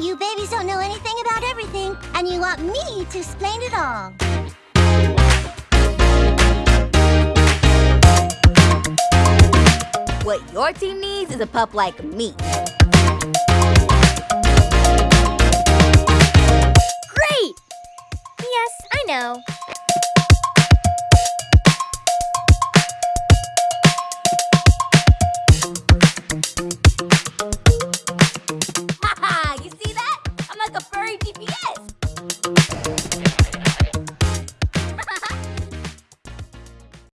You babies don't know anything about everything, and you want me to explain it all. What your team needs is a pup like me. Great! Yes, I know. Furry GPS.